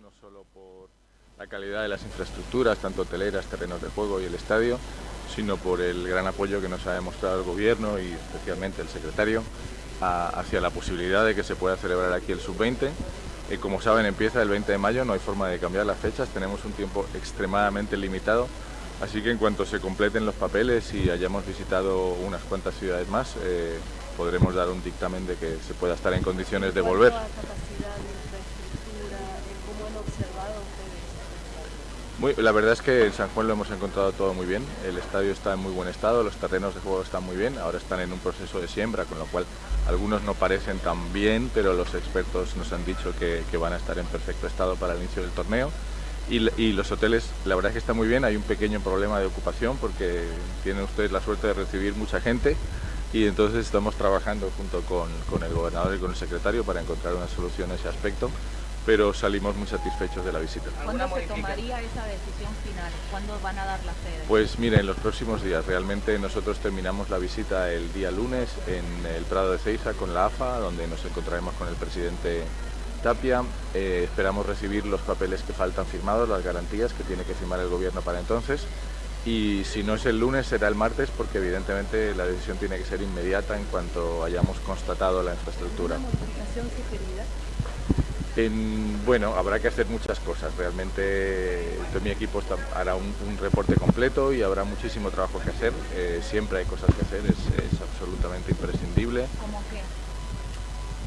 no solo por la calidad de las infraestructuras, tanto hoteleras, terrenos de juego y el estadio, sino por el gran apoyo que nos ha demostrado el Gobierno y especialmente el secretario hacia la posibilidad de que se pueda celebrar aquí el Sub-20. y como saben, empieza el 20 de mayo, no hay forma de cambiar las fechas, tenemos un tiempo extremadamente limitado, así que en cuanto se completen los papeles y hayamos visitado unas cuantas ciudades más, eh, podremos dar un dictamen de que se pueda estar en condiciones de volver. Muy, la verdad es que en San Juan lo hemos encontrado todo muy bien, el estadio está en muy buen estado, los terrenos de juego están muy bien, ahora están en un proceso de siembra, con lo cual algunos no parecen tan bien, pero los expertos nos han dicho que, van a estar en perfecto estado para el inicio del torneo. Y, los hoteles, la verdad es que está muy bien, hay un pequeño problema de ocupación porque tienen ustedes la suerte de recibir mucha gente y entonces estamos trabajando junto con, con el gobernador y con el secretario para encontrar una solución a ese aspecto pero salimos muy satisfechos de la visita. ¿Cuándo se tomaría esa decisión final? ¿Cuándo van a dar la sede? Pues miren, en los próximos días. Realmente nosotros terminamos la visita el día lunes en el Prado de Ceiza con la AFA, donde nos encontraremos con el presidente Tapia. Eh, esperamos recibir los papeles que faltan firmados, las garantías que tiene que firmar el gobierno para entonces. Y si no es el lunes, será el martes, porque evidentemente la decisión tiene que ser inmediata en cuanto hayamos constatado la infraestructura. ¿Una modificación sugerida? Bueno, habrá que hacer muchas cosas. Realmente todo mi equipo hará un, reporte completo y habrá muchísimo trabajo que hacer. Eh, siempre hay cosas que hacer, es, absolutamente imprescindible. ¿Cómo qué?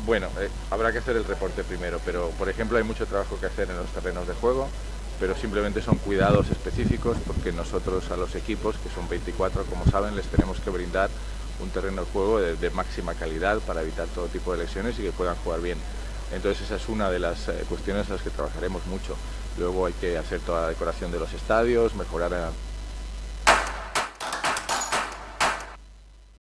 Bueno, eh, habrá que hacer el reporte primero, pero por ejemplo hay mucho trabajo que hacer en los terrenos de juego, pero simplemente son cuidados específicos porque nosotros a los equipos, que son 24 como saben, les tenemos que brindar un terreno de juego de máxima calidad para evitar todo tipo de lesiones y que puedan jugar bien. Entonces esa es una de las eh, cuestiones en las que trabajaremos mucho. Luego hay que hacer toda la decoración de los estadios, mejorar